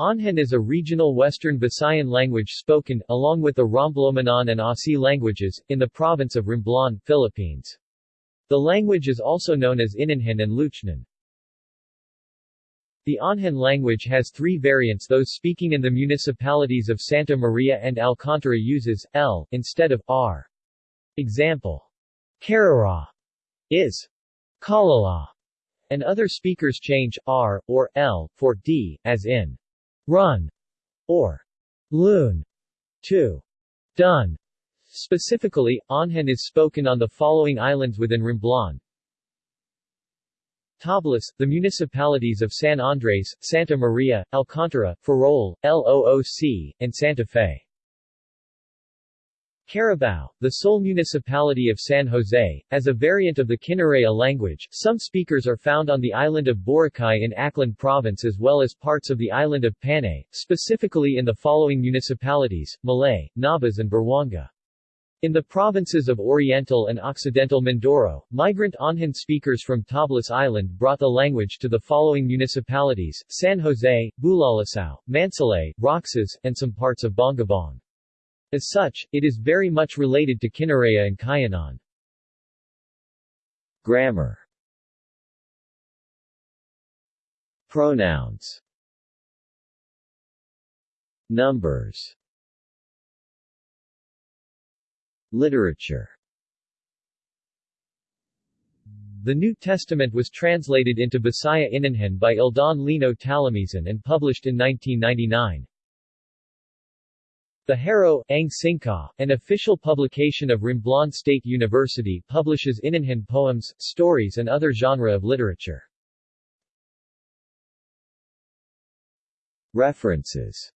Onhan is a regional Western Visayan language spoken, along with the Romblomanon and Asi languages, in the province of Romblon, Philippines. The language is also known as Inanhan and Loocnon. The Onhan language has three variants those speaking in the municipalities of Santa Maria and Alcantara uses, L, instead of, R. Example. Karara is Kalala, and other speakers change, R, or L, for D, as in run, or loon, to done. Specifically, Onhan is spoken on the following islands within Romblon, Tablas, the municipalities of San Andres, Santa Maria, Alcantara, Ferrol, LOOC, and Santa Fe. Carabao, the sole municipality of San Jose, as a variant of the Kinaray-a language, some speakers are found on the island of Boracay in Aklan Province as well as parts of the island of Panay, specifically in the following municipalities, Malay, Nabas and Buruanga. In the provinces of Oriental and Occidental Mindoro, migrant Onhan speakers from Tablas Island brought the language to the following municipalities, San Jose, Bulalacao, Mansalay, Roxas, and some parts of Bongabong. As such, it is very much related to Kinaray-a and Cuyonon. Grammar Pronouns Numbers Literature The New Testament was translated into Bisaya Inanhan by Ildan Lino Talamizan and published in 1999. The Harrow, Ang Singka, an official publication of Romblon State University, publishes Inanhan poems, stories and other genre of literature. References